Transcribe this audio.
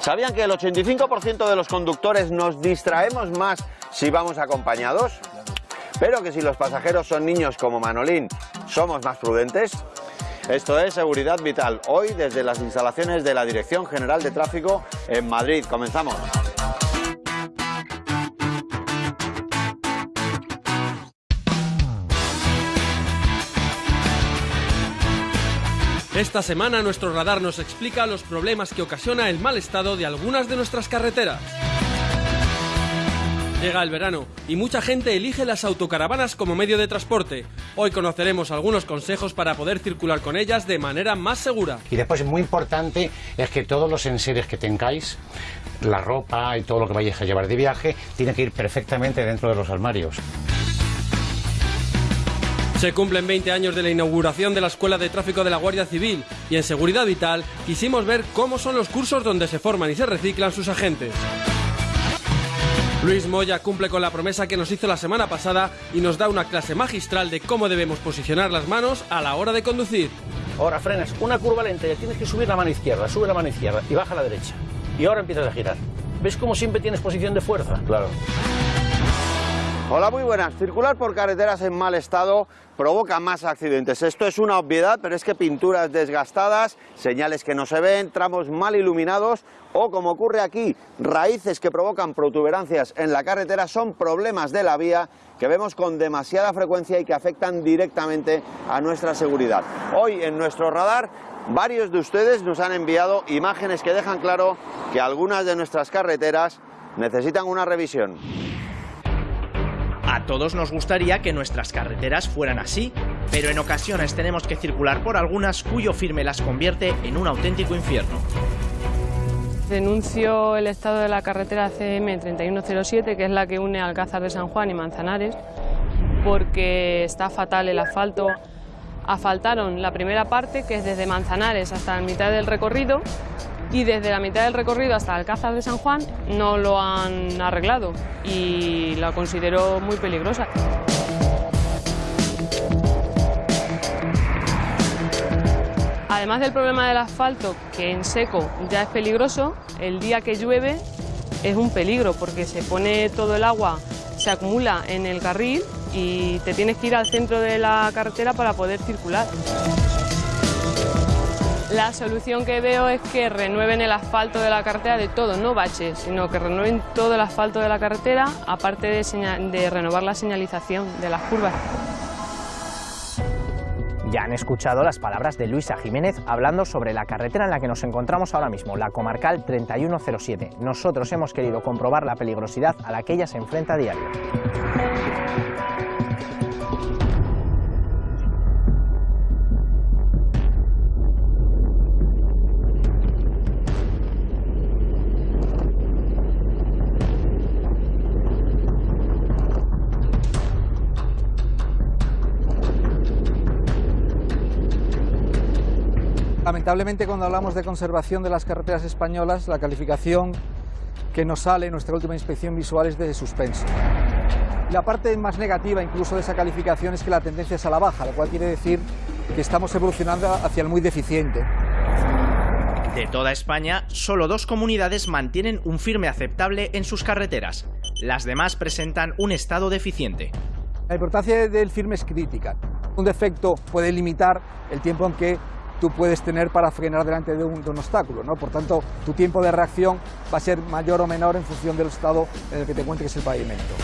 ¿Sabían que el 85% de los conductores nos distraemos más si vamos acompañados? Pero que si los pasajeros son niños como Manolín, somos más prudentes. Esto es Seguridad Vital, hoy desde las instalaciones de la Dirección General de Tráfico en Madrid. Comenzamos. Esta semana nuestro radar nos explica los problemas que ocasiona el mal estado de algunas de nuestras carreteras. Llega el verano y mucha gente elige las autocaravanas como medio de transporte. Hoy conoceremos algunos consejos para poder circular con ellas de manera más segura. Y después, muy importante, es que todos los enseres que tengáis, la ropa y todo lo que vayáis a llevar de viaje, tiene que ir perfectamente dentro de los armarios. Se cumplen 20 años de la inauguración de la Escuela de Tráfico de la Guardia Civil y en Seguridad Vital quisimos ver cómo son los cursos donde se forman y se reciclan sus agentes. Luis Moya cumple con la promesa que nos hizo la semana pasada y nos da una clase magistral de cómo debemos posicionar las manos a la hora de conducir. Ahora frenas, una curva lenta, ya tienes que subir la mano izquierda, sube la mano izquierda y baja la derecha. Y ahora empiezas a girar. ¿Ves cómo siempre tienes posición de fuerza? Claro. Hola, muy buenas. Circular por carreteras en mal estado provoca más accidentes. Esto es una obviedad, pero es que pinturas desgastadas, señales que no se ven, tramos mal iluminados o, como ocurre aquí, raíces que provocan protuberancias en la carretera son problemas de la vía que vemos con demasiada frecuencia y que afectan directamente a nuestra seguridad. Hoy en nuestro radar varios de ustedes nos han enviado imágenes que dejan claro que algunas de nuestras carreteras necesitan una revisión. A todos nos gustaría que nuestras carreteras fueran así, pero en ocasiones tenemos que circular por algunas cuyo firme las convierte en un auténtico infierno. Denuncio el estado de la carretera CM 3107, que es la que une Alcázar de San Juan y Manzanares, porque está fatal el asfalto. Asfaltaron la primera parte, que es desde Manzanares hasta la mitad del recorrido, y desde la mitad del recorrido hasta Alcázar de San Juan no lo han arreglado y la considero muy peligrosa. Además del problema del asfalto, que en seco ya es peligroso, el día que llueve es un peligro porque se pone todo el agua, se acumula en el carril y te tienes que ir al centro de la carretera para poder circular. La solución que veo es que renueven el asfalto de la carretera de todo, no baches, sino que renueven todo el asfalto de la carretera, aparte de, de renovar la señalización de las curvas. Ya han escuchado las palabras de Luisa Jiménez hablando sobre la carretera en la que nos encontramos ahora mismo, la comarcal 3107. Nosotros hemos querido comprobar la peligrosidad a la que ella se enfrenta a diario. Lamentablemente cuando hablamos de conservación de las carreteras españolas, la calificación que nos sale en nuestra última inspección visual es de suspenso. La parte más negativa incluso de esa calificación es que la tendencia es a la baja, lo cual quiere decir que estamos evolucionando hacia el muy deficiente. De toda España, solo dos comunidades mantienen un firme aceptable en sus carreteras. Las demás presentan un estado deficiente. La importancia del firme es crítica. Un defecto puede limitar el tiempo en que tú puedes tener para frenar delante de un, obstáculo. ¿no? Por tanto, tu tiempo de reacción va a ser mayor o menor en función del estado en el que te encuentres el pavimento.